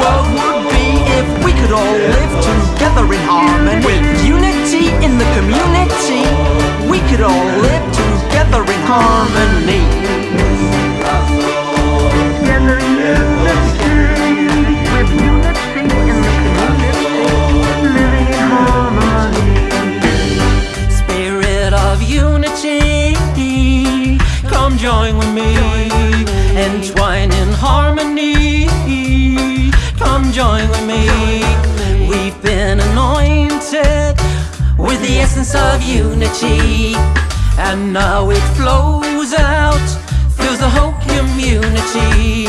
world would be if we could all live together in harmony. With unity in the community, we could all live together in harmony. Together in unity, with unity in the community, living in harmony. Spirit of unity, come join with me. Entwine in harmony, essence of unity, and now it flows out, fills the whole community.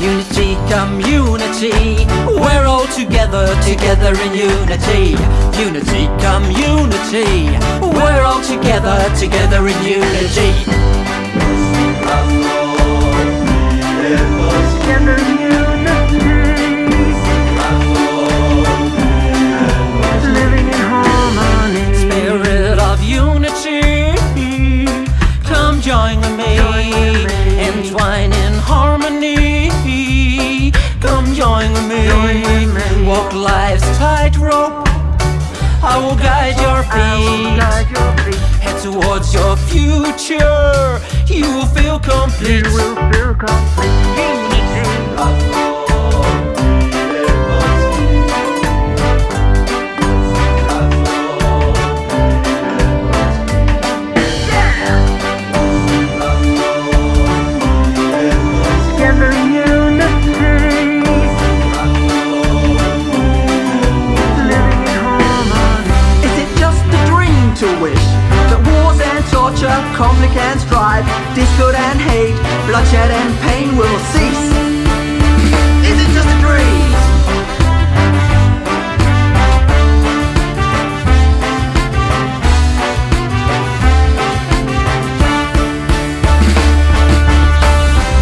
Unity, community, we're all together, together in unity. Unity, community, we're all together, together in unity. Join with me. Walk life's tightrope, I will guide your feet. Guide your feet, Head towards your future, you will feel you will feel complete. To wish that wars and torture, conflict and strife, discord and hate, bloodshed and pain will cease? Is it just a dream?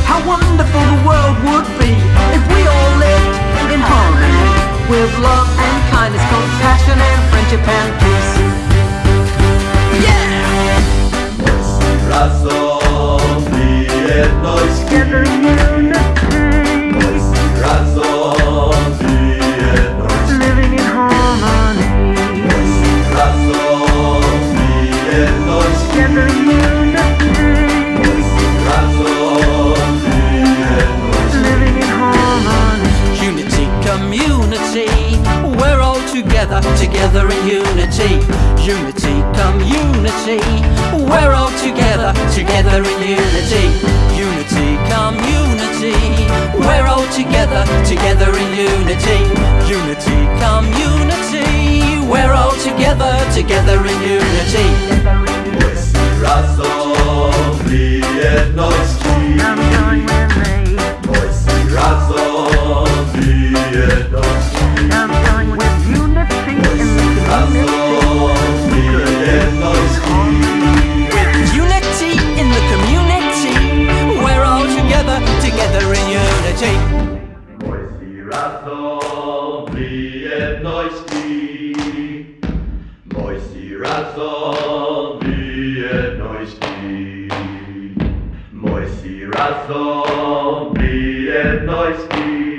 How wonderful the world would be if we all lived in harmony with love and kindness, compassion and friendship and we're all together, together in unity. Unity, community, we're all together, together in unity. Unity, community, we're all together, together in unity. Unity, community, we're all together, together in unity. miłości, mości razom w jedności. Mości razom w jedności.